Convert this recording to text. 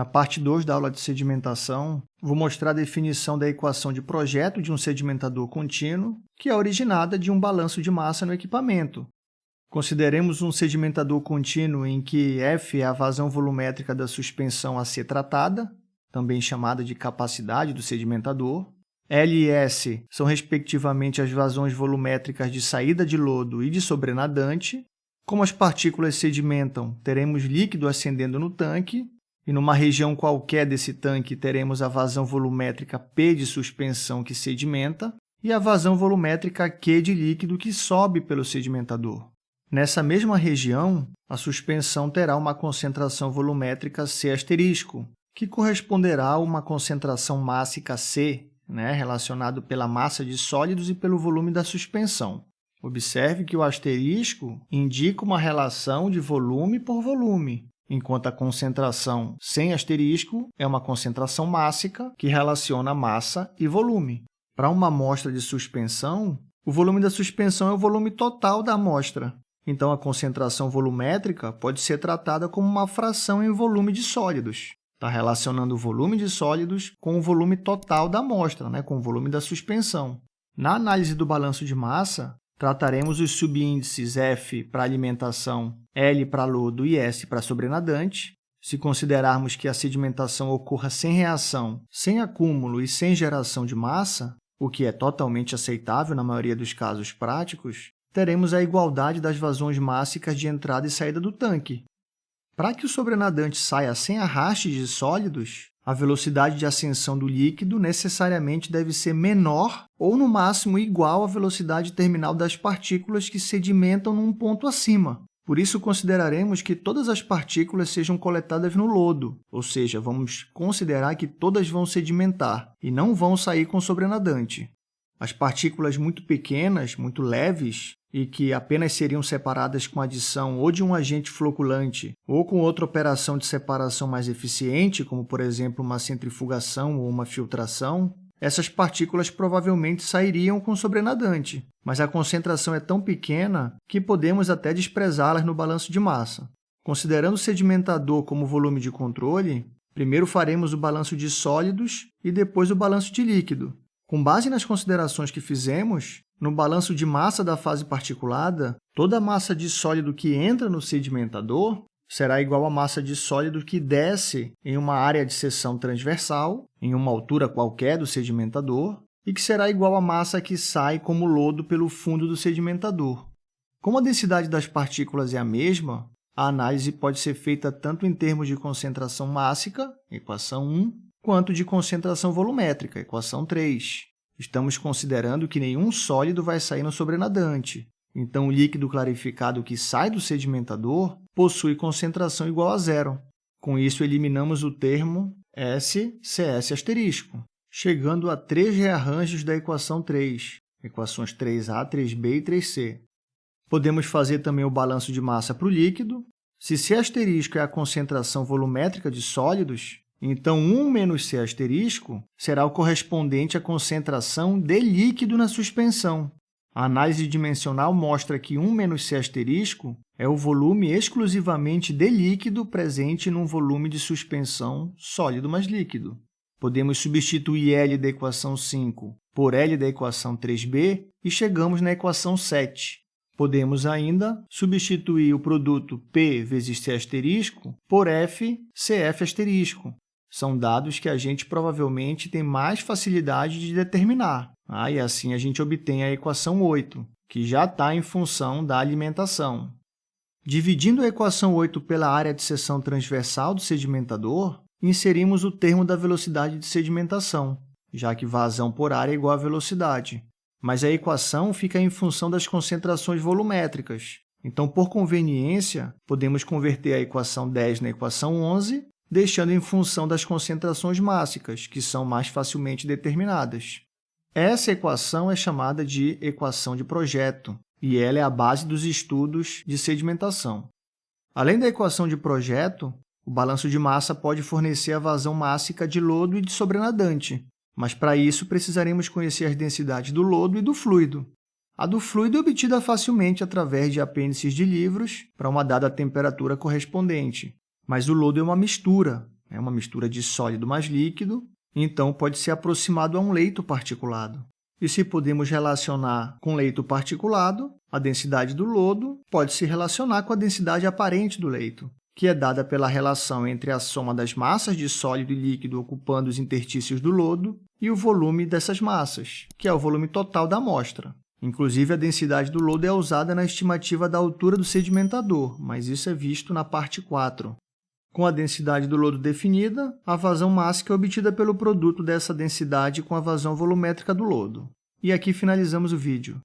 Na parte 2 da aula de sedimentação, vou mostrar a definição da equação de projeto de um sedimentador contínuo, que é originada de um balanço de massa no equipamento. Consideremos um sedimentador contínuo em que F é a vazão volumétrica da suspensão a ser tratada, também chamada de capacidade do sedimentador. L e S são, respectivamente, as vazões volumétricas de saída de lodo e de sobrenadante. Como as partículas sedimentam, teremos líquido ascendendo no tanque, e numa região qualquer desse tanque teremos a vazão volumétrica P de suspensão que sedimenta e a vazão volumétrica Q de líquido que sobe pelo sedimentador. Nessa mesma região, a suspensão terá uma concentração volumétrica C asterisco, que corresponderá a uma concentração mássica C, né, relacionado pela massa de sólidos e pelo volume da suspensão. Observe que o asterisco indica uma relação de volume por volume, enquanto a concentração sem asterisco é uma concentração mássica que relaciona massa e volume. Para uma amostra de suspensão, o volume da suspensão é o volume total da amostra. Então, a concentração volumétrica pode ser tratada como uma fração em volume de sólidos. Está relacionando o volume de sólidos com o volume total da amostra, né? com o volume da suspensão. Na análise do balanço de massa, trataremos os subíndices F para alimentação, L para lodo e S para sobrenadante. Se considerarmos que a sedimentação ocorra sem reação, sem acúmulo e sem geração de massa, o que é totalmente aceitável na maioria dos casos práticos, teremos a igualdade das vazões mássicas de entrada e saída do tanque. Para que o sobrenadante saia sem arraste de sólidos, a velocidade de ascensão do líquido necessariamente deve ser menor ou, no máximo, igual à velocidade terminal das partículas que sedimentam num ponto acima. Por isso, consideraremos que todas as partículas sejam coletadas no lodo, ou seja, vamos considerar que todas vão sedimentar e não vão sair com sobrenadante. As partículas muito pequenas, muito leves, e que apenas seriam separadas com adição ou de um agente floculante ou com outra operação de separação mais eficiente, como, por exemplo, uma centrifugação ou uma filtração, essas partículas provavelmente sairiam com sobrenadante, mas a concentração é tão pequena que podemos até desprezá-las no balanço de massa. Considerando o sedimentador como volume de controle, primeiro faremos o balanço de sólidos e depois o balanço de líquido. Com base nas considerações que fizemos, no balanço de massa da fase particulada, toda a massa de sólido que entra no sedimentador será igual à massa de sólido que desce em uma área de seção transversal, em uma altura qualquer do sedimentador, e que será igual à massa que sai como lodo pelo fundo do sedimentador. Como a densidade das partículas é a mesma, a análise pode ser feita tanto em termos de concentração mássica, equação 1, quanto de concentração volumétrica, equação 3. Estamos considerando que nenhum sólido vai sair no sobrenadante. Então, o líquido clarificado que sai do sedimentador possui concentração igual a zero. Com isso, eliminamos o termo SCS asterisco, chegando a três rearranjos da equação 3, equações 3a, 3b e 3c. Podemos fazer também o balanço de massa para o líquido. Se C asterisco é a concentração volumétrica de sólidos, então, 1 menos C asterisco será o correspondente à concentração de líquido na suspensão. A análise dimensional mostra que 1 menos C asterisco é o volume exclusivamente de líquido presente num volume de suspensão sólido mais líquido. Podemos substituir L da equação 5 por L da equação 3b e chegamos na equação 7. Podemos ainda substituir o produto P vezes C asterisco por F CF asterisco, são dados que a gente provavelmente tem mais facilidade de determinar. Ah, e assim a gente obtém a equação 8, que já está em função da alimentação. Dividindo a equação 8 pela área de seção transversal do sedimentador, inserimos o termo da velocidade de sedimentação, já que vazão por área é igual a velocidade. Mas a equação fica em função das concentrações volumétricas. Então, por conveniência, podemos converter a equação 10 na equação 11 deixando em função das concentrações mássicas, que são mais facilmente determinadas. Essa equação é chamada de equação de projeto, e ela é a base dos estudos de sedimentação. Além da equação de projeto, o balanço de massa pode fornecer a vazão mássica de lodo e de sobrenadante, mas para isso precisaremos conhecer as densidades do lodo e do fluido. A do fluido é obtida facilmente através de apêndices de livros para uma dada temperatura correspondente, mas o lodo é uma mistura, é uma mistura de sólido mais líquido, então pode ser aproximado a um leito particulado. E se podemos relacionar com leito particulado, a densidade do lodo pode se relacionar com a densidade aparente do leito, que é dada pela relação entre a soma das massas de sólido e líquido ocupando os interstícios do lodo e o volume dessas massas, que é o volume total da amostra. Inclusive, a densidade do lodo é usada na estimativa da altura do sedimentador, mas isso é visto na parte 4. Com a densidade do lodo definida, a vazão mássica é obtida pelo produto dessa densidade com a vazão volumétrica do lodo. E aqui finalizamos o vídeo.